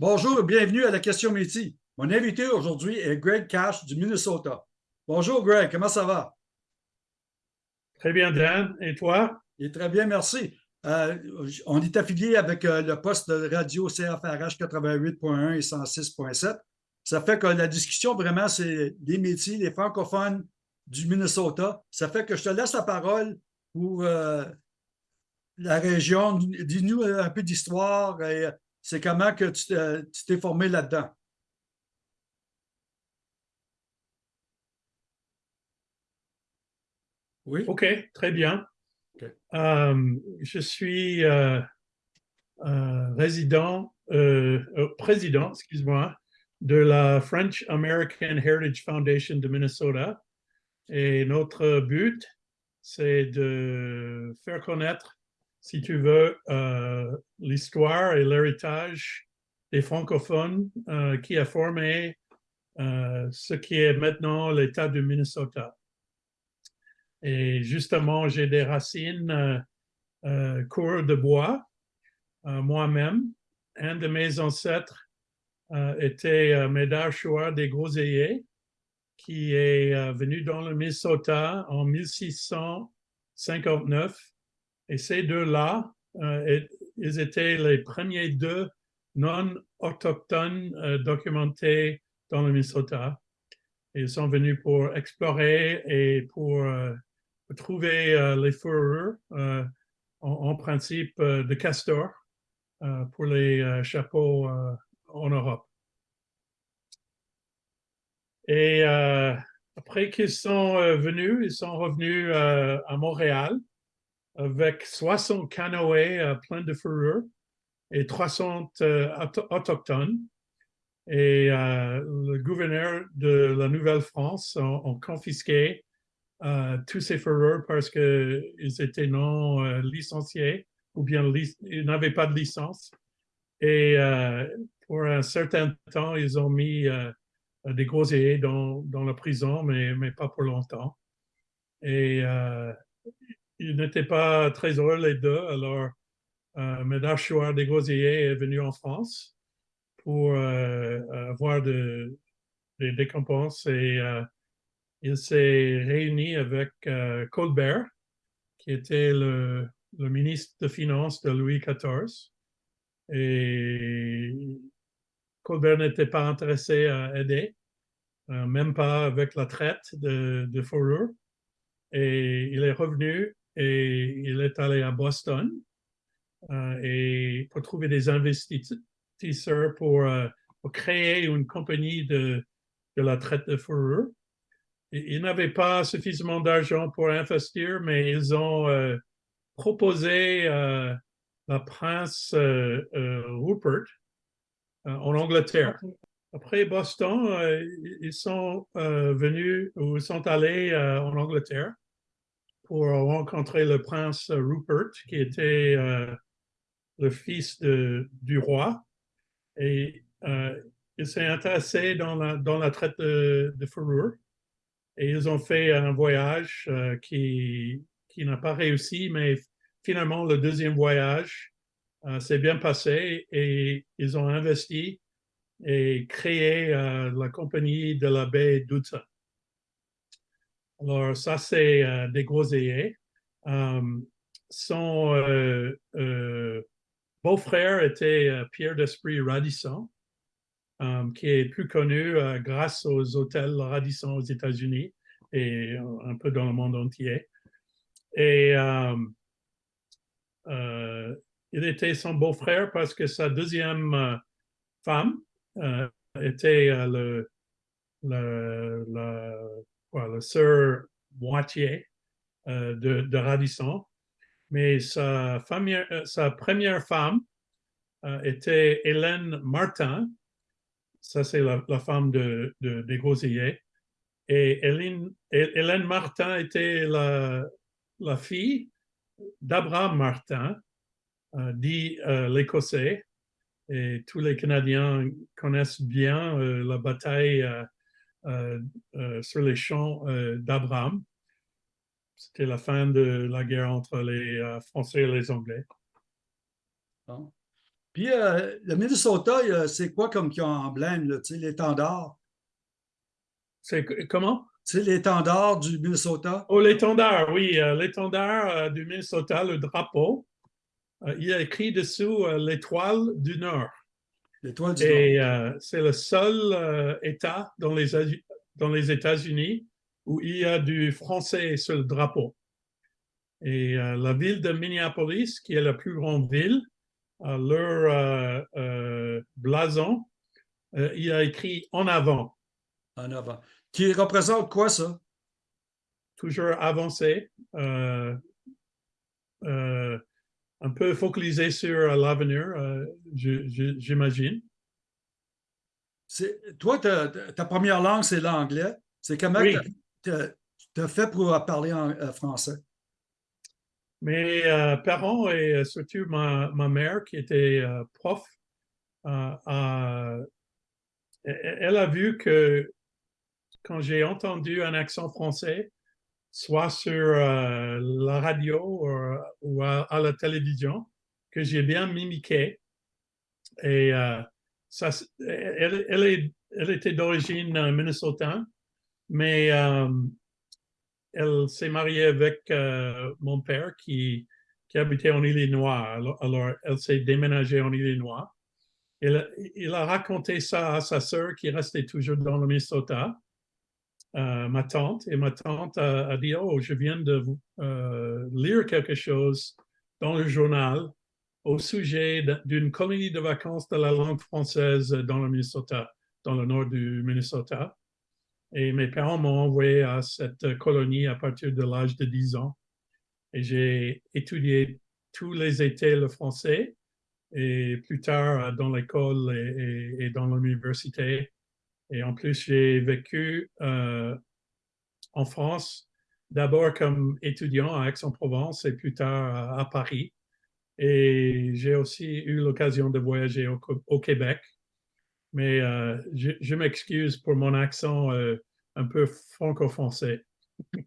Bonjour et bienvenue à la question métier. Mon invité aujourd'hui est Greg Cash du Minnesota. Bonjour Greg, comment ça va? Très bien, Dan. Et toi? Et très bien, merci. Euh, on est affilié avec euh, le poste de radio CFRH 88.1 et 106.7. Ça fait que la discussion, vraiment, c'est les métiers, les francophones du Minnesota. Ça fait que je te laisse la parole pour euh, la région. Dis-nous un peu d'histoire et c'est comment que tu t'es formé là-dedans? Oui. OK, très bien. Euh, je suis euh, euh, résident, président, excuse-moi, de la French American Heritage Foundation de Minnesota. Et notre but, c'est de faire connaître si tu veux, euh, l'histoire et l'héritage des francophones euh, qui a formé euh, ce qui est maintenant l'État du Minnesota. Et justement, j'ai des racines cours de bois moi-même. Un de mes ancêtres était Médard Chouard des Groseilliers, qui est venu dans le Minnesota en 1659 et ces deux-là, euh, ils étaient les premiers deux non-autochtones euh, documentés dans le Minnesota. Ils sont venus pour explorer et pour, euh, trouver les fourrures, en, principe de castor, pour les chapeaux en Europe. Et après qu'ils sont venus, ils sont revenus à Montréal avec 60 canoës euh, pleins de fourrure et 300 euh, autochtones. Et euh, le gouverneur de la Nouvelle-France a, confisqué tous ces fourrures parce qu'ils étaient non licenciés ou bien ils n'avaient pas de licence. Et pour un certain temps, ils ont mis des groseilliers dans, dans la prison, mais, mais pas pour longtemps. Et ils n'étaient pas très heureux les deux. Alors, euh, Médard Chouard des Groseilliers est venu en France pour euh, avoir des récompenses et euh, il s'est réuni avec euh, Colbert, qui était le, le, ministre de Finances de Louis XIV. Et Colbert n'était pas intéressé à aider, même pas avec la traite de, de fourrure. Et il est revenu et il est allé à Boston euh, et pour trouver des investisseurs pour, euh, pour créer une compagnie de, de, la traite de fourrure. Ils n'avaient pas suffisamment d'argent pour investir, mais ils ont euh, proposé la prince Rupert en Angleterre. Après Boston, ils sont venus ou sont allés en Angleterre pour rencontrer le prince Rupert, qui était euh, le fils de, du roi. Et euh, il s'est intéressé dans la, traite de, fourrure. Et ils ont fait un voyage euh, qui, qui n'a pas réussi, mais finalement, le deuxième voyage s'est bien passé et ils ont investi et créé la compagnie de la baie d'Hudson. Alors, ça, c'est euh, des groseilliers. Euh, son euh, beau-frère était Pierre d'Esprit Radisson, qui est plus connu grâce aux hôtels Radisson aux États-Unis et un peu dans le monde entier. Et il était son beau-frère parce que sa deuxième femme était le le sœur moitié euh, de, Radisson. Mais sa, euh, première femme euh, était Hélène Martin. Ça, c'est la, femme de, de. Et Hélène, Martin était la, fille d'Abraham Martin, dit l'Écossais. Et tous les Canadiens connaissent bien la bataille sur les champs euh, d'Abraham. C'était la fin de la guerre entre les Français et les Anglais. Puis euh, le Minnesota, c'est quoi comme qui emblème, là, l'étendard? C'est comment? Sais, l'étendard du Minnesota? Oh, l'étendard, oui, euh, l'étendard euh, du Minnesota, le drapeau. Euh, il y a écrit dessous euh, l'étoile du Nord. L'étoile du Nord. Et euh, c'est le seul euh, État dans les, Asie- dans les États-Unis où il y a du français sur le drapeau. Et euh, la ville de Minneapolis, qui est la plus grande ville, leur blason, il y a écrit en avant, en avant. Qui représente quoi, ça? toujours avancé, un peu focalisé sur l'avenir, euh, je- je- j'imagine. Toi, ta, première langue, c'est l'anglais. C'est comment Oui. tu as fait pour parler en euh, français? Mes euh, parents et euh, surtout ma, ma mère qui était euh, prof, euh, a- elle elle a vu que quand j'ai entendu un accent français, soit sur euh, la radio ou, ou à, la télévision, que j'ai bien mimiqué. Et euh, ça, elle, elle, était d'origine euh, minnesotane, mais euh, elle s'est mariée avec euh, mon père qui, qui habitait en Illinois. Alors, alors, elle s'est déménagée en Illinois. Il, il a raconté ça à sa sœur qui restait toujours dans le Minnesota, euh, ma tante. Et ma tante a, dit, oh, je viens de euh, lire quelque chose dans le journal au sujet d'une colonie de vacances de la langue française dans le Minnesota, dans le nord du Minnesota. Et mes parents m'ont envoyé à cette colonie à partir de l'âge de 10 ans. Et j'ai étudié tous les étés le français et plus tard euh, dans l'école et- et dans l'université. Et en plus, j'ai vécu euh, en France, d'abord comme étudiant à Aix-en-Provence et plus tard à, Paris. Et j'ai aussi eu l'occasion de voyager au, au Québec. Mais euh, je, je m'excuse pour mon accent euh, un peu franco-français.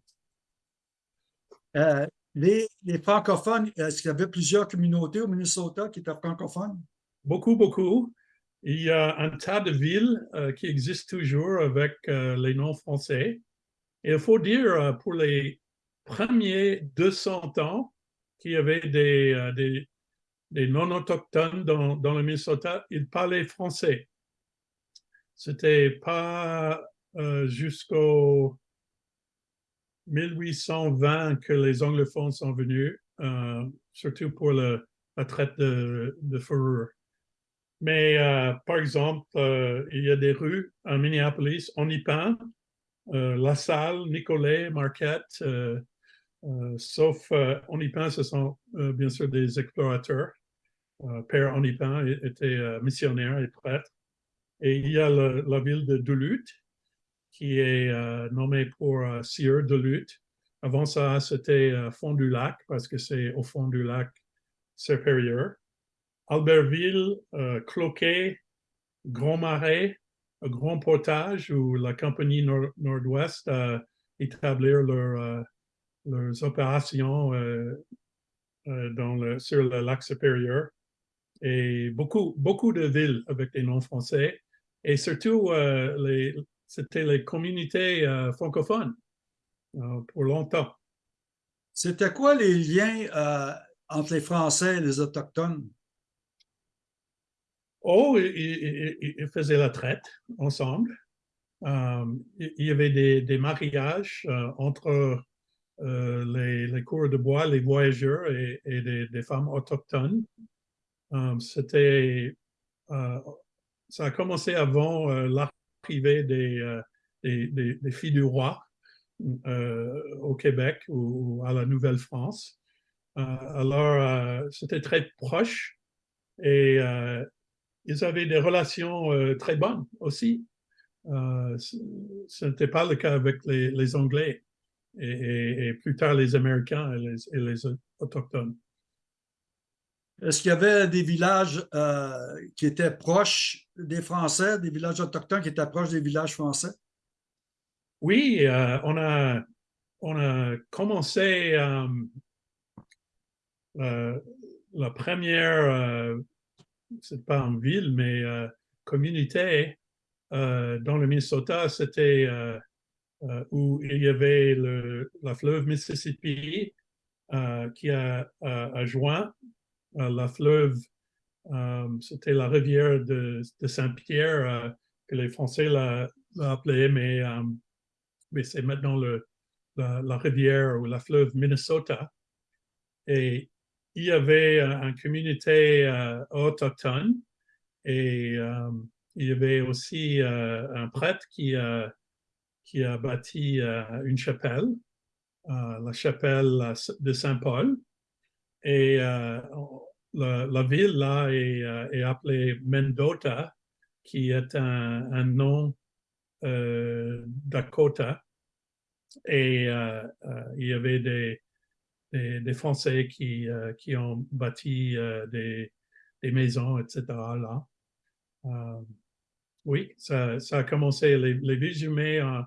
Les, les francophones, est-ce qu'il y avait plusieurs communautés au Minnesota qui étaient francophones? Beaucoup, beaucoup. Il y a un tas de villes euh, qui existent toujours avec euh, les noms français. Et il faut dire, euh, pour les premiers 200 ans, qu'il y avait des, non-autochtones dans, le Minnesota, ils parlaient français. C'était pas jusqu'au 1820 que les anglophones sont venus, surtout pour la traite de, de fourrure. Mais euh, par exemple, euh, il y a des rues à Minneapolis, on y peint, euh, La Salle, Nicolet, Marquette, sauf on ce sont bien sûr des explorateurs. Père Onipin était missionnaire et prêtre. Et il y a la ville de Duluth, qui est nommée pour euh, Sieur Duluth. Avant ça, c'était Fond du Lac, parce que c'est au fond du lac supérieur. Albertville, euh, Cloquet, Grand Marais, Grand Portage, où la compagnie Nord- Nord-Ouest a établi euh, leurs opérations euh, sur le lac supérieur. Et beaucoup, beaucoup de villes avec des noms français. Et surtout, c'était les communautés francophones pour longtemps. C'était quoi les liens entre les Français et les Autochtones? Oh, ils, faisaient la traite ensemble. Euh, il y avait des, mariages euh, entre euh, les, les cours de bois, les voyageurs et, des, femmes autochtones. C'était, ça a commencé avant l'arrivée des, des, filles du roi au Québec ou, ou à la Nouvelle-France. Alors, c'était très proche et ils avaient des relations euh, très bonnes aussi. Euh, ce n'était pas le cas avec les, les Anglais et, et- et plus tard les Américains et les, et les Autochtones. Est-ce qu'il y avait des villages euh, qui étaient proches des Français, des villages autochtones qui étaient proches des villages français? Oui, on, a, on a commencé la première c'est pas en ville, mais communauté dans le Minnesota, c'était où il y avait le, la fleuve Mississippi qui a, a, joint la fleuve, c'était la rivière de, de Saint-Pierre, que les Français l'appelaient, mais, mais c'est maintenant le, la, rivière ou la fleuve Minnesota. Il y avait une communauté euh, autochtone et euh, il y avait aussi euh, un prêtre qui, qui a bâti une chapelle, la chapelle de Saint-Paul. Et la, ville là est, appelée Mendota, qui est un, nom Dakota et euh, euh, il y avait des, des, Français qui, euh, qui ont bâti des, des, maisons, etc. là. oui, ça, ça, a commencé, les, les villes jumelles,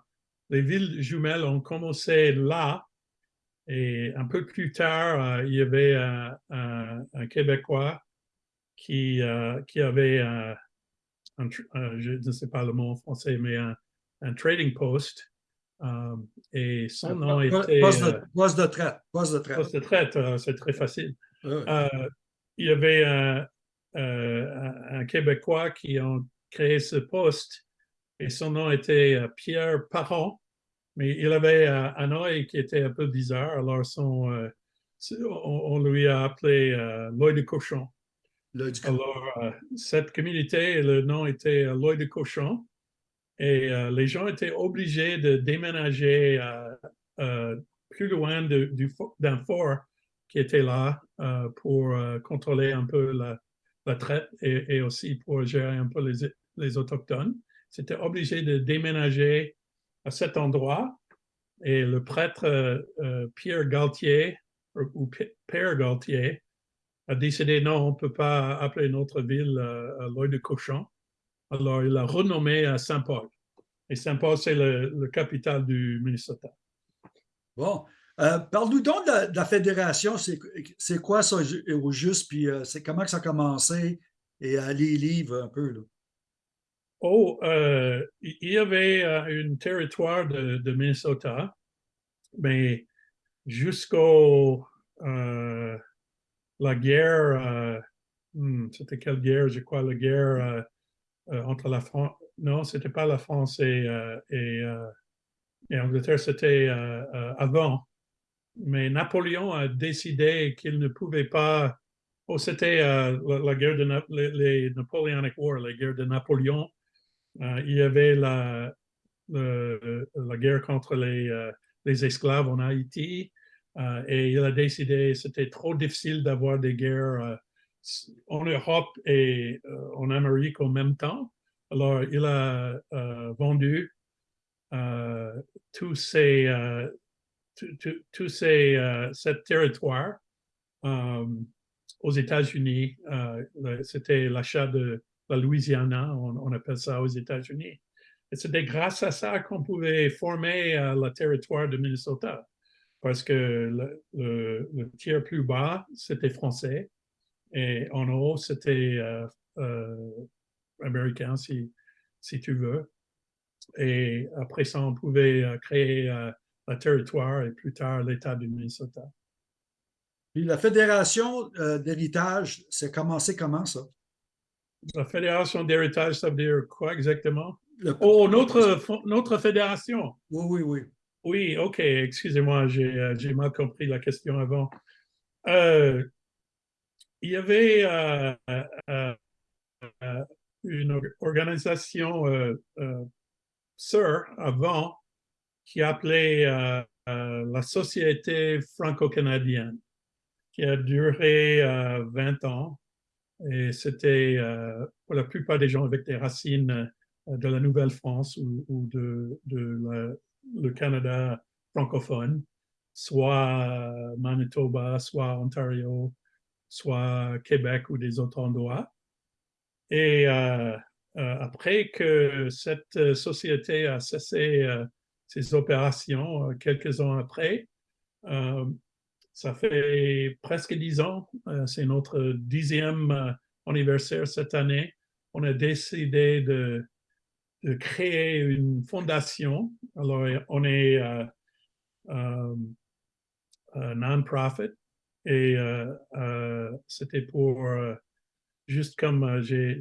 les villes jumelles ont commencé là, et un peu plus tard, il y avait un, un, Québécois qui, qui avait je ne sais pas le mot en français, mais un trading post euh, et son nom était... Poste de, poste de traite. Poste de traite, poste de traite euh, c'est très facile. Euh, il y avait un, un, Québécois qui a créé ce poste et son nom était Pierre Parent, mais il avait un œil qui était un peu bizarre, alors son, on, lui a appelé l'œil de cochon. Alors, cette communauté, le nom était l'œil de cochon. Et euh, les gens étaient obligés de déménager euh, euh, plus loin d'un fort qui était là pour contrôler un peu la, traite et, aussi pour gérer un peu les, les Autochtones. C'était obligé de déménager à cet endroit. Et le prêtre Pierre Galtier, ou Père Galtier, a décidé non, on ne peut pas appeler notre ville euh, l'œil de cochon. Alors, il a renommé à Saint-Paul. Et Saint-Paul, c'est le, le, capital du Minnesota. Bon. Euh, Parle-nous donc de la, fédération. C'est quoi ça au juste? Puis euh, c'est comment que ça a commencé? Et euh, les livres un peu. Là. Oh, euh, il y avait un territoire de, de, Minnesota, mais jusqu'au la guerre, hmm, c'était quelle guerre? Je crois la guerre entre la France non, c'était pas la France et, euh, euh, et, Angleterre, c'était euh, avant. Mais Napoléon a décidé qu'il ne pouvait pas. Oh, c'était la, guerre de les, Napoleonic War, la guerre de Napoléon. il y avait la, la guerre contre les, les esclaves en Haïti. et il a décidé, c'était trop difficile d'avoir des guerres en Europe et en Amérique en même temps. Alors, il a euh, vendu euh, tous ces, euh, tous ces territoires aux États-Unis. C'était l'achat de la Louisiana, on, appelle ça aux États-Unis. Et c'était grâce à ça qu'on pouvait former le territoire de Minnesota, parce que le tiers plus bas, c'était français, et en haut, c'était américain, si, si tu veux. Et après ça, on pouvait euh, créer euh, un territoire et plus tard l'État du Minnesota. Puis la Fédération euh, d'héritage, c'est commencé comment ça? La Fédération d'héritage, ça veut dire quoi exactement? Oh, notre, notre fédération. Oui, oui, oui. Oui, OK, excusez-moi, j'ai mal compris la question avant. Il y avait une organisation euh, euh, sœur avant qui appelait euh, la Société franco-canadienne, qui a duré 20 ans. Et c'était pour la plupart des gens avec des racines de la Nouvelle-France ou, de, le Canada francophone, soit Manitoba, soit Ontario, soit Québec ou des autres endroits. Et euh, euh, après que cette euh, société a cessé ses opérations quelques ans après, ça fait presque dix ans, c'est notre dixième anniversaire cette année, on a décidé de, créer une fondation. Alors, on est non-profit et c'était pour, juste comme j'ai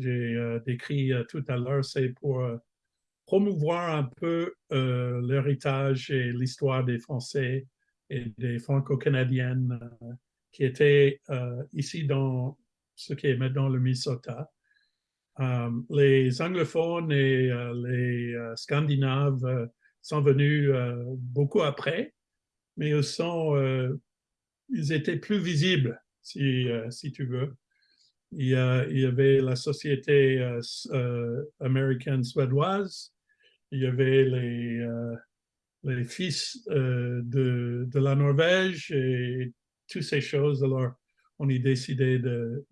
décrit tout à l'heure, c'est pour promouvoir un peu l'héritage et l'histoire des Français et des Franco-Canadiennes qui étaient ici dans ce qui est maintenant le Minnesota. Euh, les anglophones et euh, les euh, scandinaves sont venus beaucoup après, mais ils, sont, ils étaient plus visibles, si, si tu veux. Il y, y, avait la société américaine suédoise, il y avait les, les fils de, la Norvège et toutes ces choses. Alors, on a décidé de,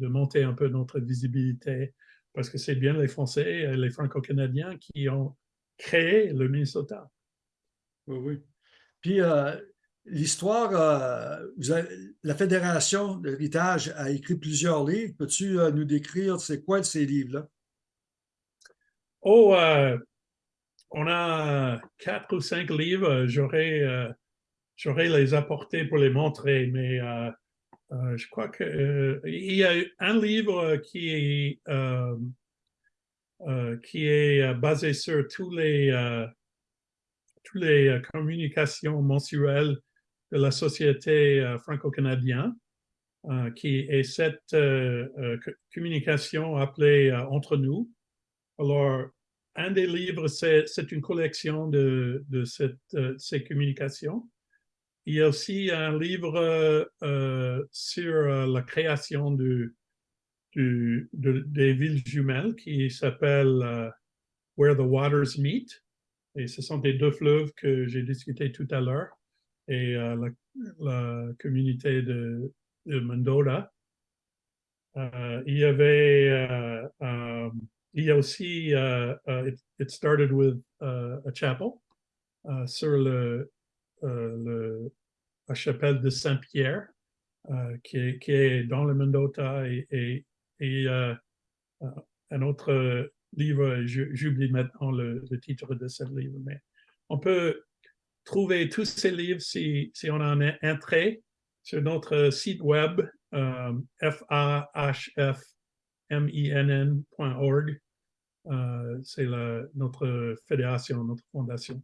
monter un peu notre visibilité parce que c'est bien les Français et les Franco-Canadiens qui ont créé le Minnesota. Oui, oui. Puis euh, l'histoire, euh, la Fédération de l'héritage a écrit plusieurs livres. Peux-tu euh, nous décrire c'est quoi ces livres-là? Oh, on a quatre ou cinq livres. J'aurais les apporter pour les montrer, mais euh, je crois qu'il euh, y a un livre qui est, euh, qui est basé sur tous les, toutes les communications mensuelles de la société franco-canadienne, qui est cette communication appelée Entre nous. Alors, un des livres, c'est une collection de, de ces communications. Il y a aussi un livre euh, euh, sur euh, la création du, des villes jumelles qui s'appelle Where the Waters Meet. Et ce sont des deux fleuves que j'ai discuté tout à l'heure. Et la, communauté de, de Mendota. il y avait, il y a aussi, it, started with a chapel sur le, la chapelle de Saint-Pierre, euh, qui, est, dans le Mendota, et, euh, euh, un autre livre, j'oublie maintenant le, titre de ce livre, mais on peut trouver tous ces livres si, si on en est entré sur notre site web euh, fahfminn.org. C'est notre fédération, notre fondation.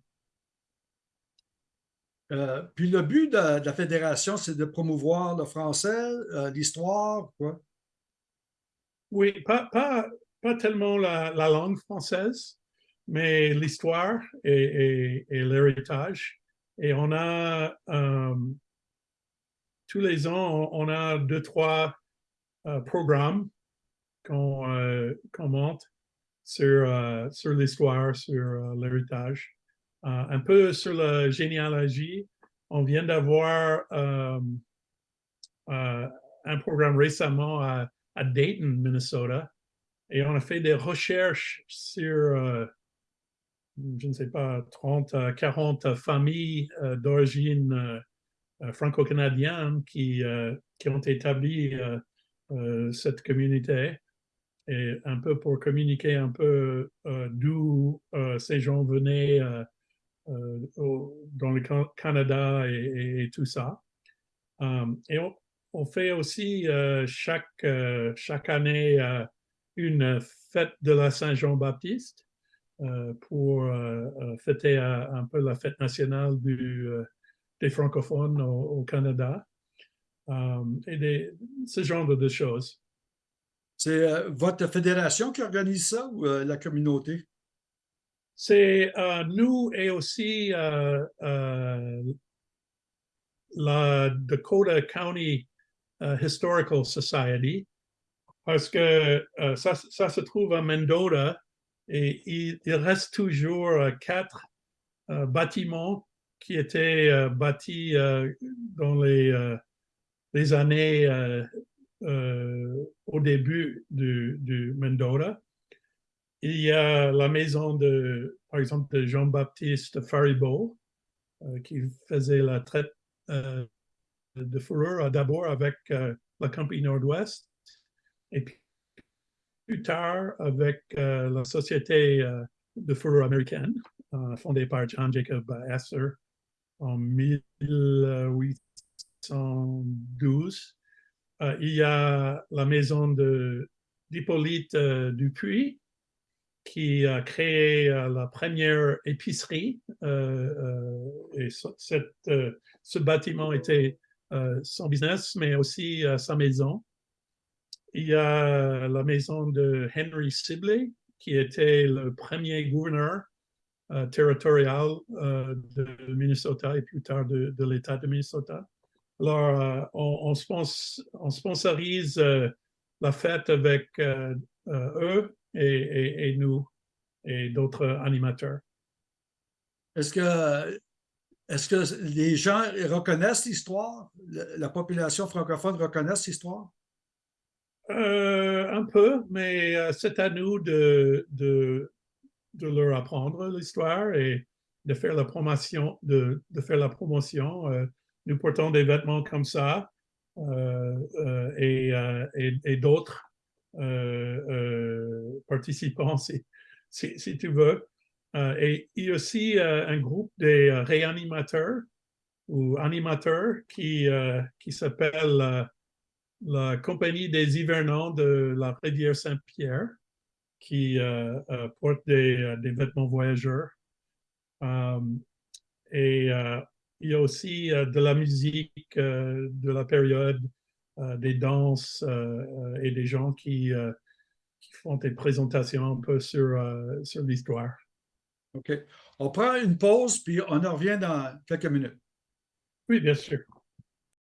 Euh, puis le but de, la fédération, c'est de promouvoir le français, euh, l'histoire, quoi? Oui, pas, pas, pas tellement la, langue française, mais l'histoire et, l'héritage. Et on a, euh, tous les ans, on a deux, trois programmes qu'on monte sur, sur l'histoire, sur l'héritage. Euh, un peu sur la généalogie, on vient d'avoir euh, euh, un programme récemment à, Dayton, Minnesota, et on a fait des recherches sur, je ne sais pas, 30 à 40 familles d'origine franco-canadienne qui, qui ont établi cette communauté et un peu pour communiquer un peu d'où ces gens venaient euh, dans le Canada et, tout ça. Euh, et on, fait aussi euh, chaque, chaque année une fête de la Saint-Jean-Baptiste pour fêter un peu la fête nationale du, des francophones au, Canada. et des, ce genre de choses. C'est votre fédération qui organise ça ou la communauté? c'est euh, nous et aussi euh, euh, la Dakota County Historical Society, parce que ça, ça, se trouve à Mendota et il, reste toujours quatre bâtiments qui étaient bâtis dans les, années au début du, du. Il y a la maison de, par exemple, de Jean-Baptiste Faribault, euh, qui faisait la traite euh, de fourrure d'abord avec euh, la Compagnie Nord-Ouest. et puis plus tard avec euh, la société euh, de fourrure américaine, euh, fondée par John Jacob Astor en 1812. Euh, il y a la maison d'Hippolyte Dupuis qui a créé la première épicerie. et ce, bâtiment était son business, mais aussi sa maison. Il y a la maison de Henry Sibley, qui était le premier gouverneur euh, territorial euh, de Minnesota et plus tard de, l'État de Minnesota. Alors, euh, on, on spons- on sponsorise la fête avec eux et, nous et d'autres animateurs. Est-ce que, que les gens reconnaissent l'histoire? La population francophone reconnaît l'histoire? Euh, un peu, mais euh, c'est à nous de, de, leur apprendre l'histoire et de faire la promotion. De, de faire la promotion. Euh, nous portons des vêtements comme ça et, et- d'autres participants, si, si, tu veux. Et il y a aussi un groupe des réanimateurs ou animateurs qui, qui s'appelle la Compagnie des hivernants de la rivière Saint-Pierre, qui euh, euh, porte des, euh, des vêtements voyageurs. Et euh, il y a aussi de la musique de la période, des danses et des gens qui, qui font des présentations un peu sur, sur l'histoire. OK. On prend une pause, puis on en revient dans quelques minutes. Oui, bien sûr.